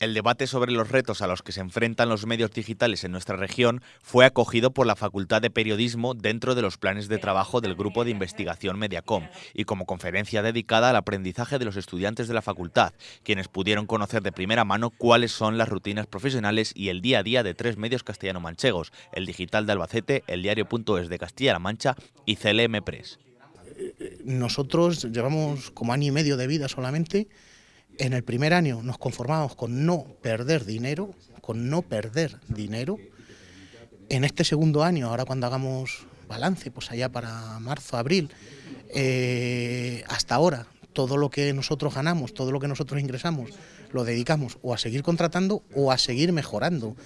El debate sobre los retos a los que se enfrentan los medios digitales en nuestra región fue acogido por la Facultad de Periodismo dentro de los planes de trabajo del Grupo de Investigación Mediacom y como conferencia dedicada al aprendizaje de los estudiantes de la facultad, quienes pudieron conocer de primera mano cuáles son las rutinas profesionales y el día a día de tres medios castellano-manchegos, el Digital de Albacete, el Diario.es de Castilla-La Mancha y CLM Press. Nosotros llevamos como año y medio de vida solamente en el primer año nos conformamos con no perder dinero, con no perder dinero. En este segundo año, ahora cuando hagamos balance, pues allá para marzo, abril, eh, hasta ahora, todo lo que nosotros ganamos, todo lo que nosotros ingresamos, lo dedicamos o a seguir contratando o a seguir mejorando.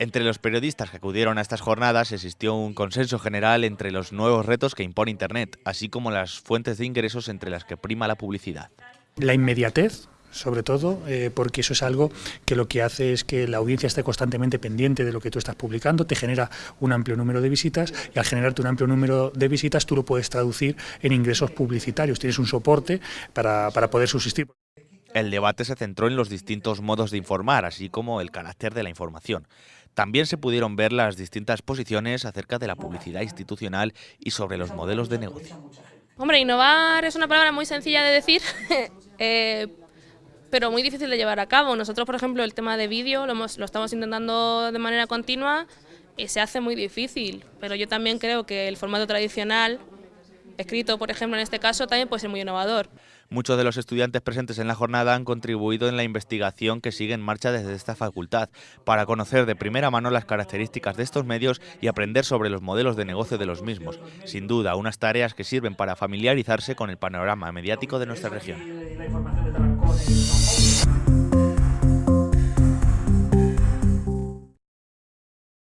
Entre los periodistas que acudieron a estas jornadas existió un consenso general entre los nuevos retos que impone Internet, así como las fuentes de ingresos entre las que prima la publicidad. La inmediatez, sobre todo, eh, porque eso es algo que lo que hace es que la audiencia esté constantemente pendiente de lo que tú estás publicando, te genera un amplio número de visitas y al generarte un amplio número de visitas tú lo puedes traducir en ingresos publicitarios, tienes un soporte para, para poder subsistir. El debate se centró en los distintos modos de informar, así como el carácter de la información. También se pudieron ver las distintas posiciones acerca de la publicidad institucional y sobre los modelos de negocio. Hombre, innovar es una palabra muy sencilla de decir, eh, pero muy difícil de llevar a cabo. Nosotros, por ejemplo, el tema de vídeo lo, lo estamos intentando de manera continua y se hace muy difícil, pero yo también creo que el formato tradicional, escrito por ejemplo en este caso, también puede ser muy innovador. Muchos de los estudiantes presentes en la jornada han contribuido en la investigación que sigue en marcha desde esta facultad, para conocer de primera mano las características de estos medios y aprender sobre los modelos de negocio de los mismos. Sin duda, unas tareas que sirven para familiarizarse con el panorama mediático de nuestra región.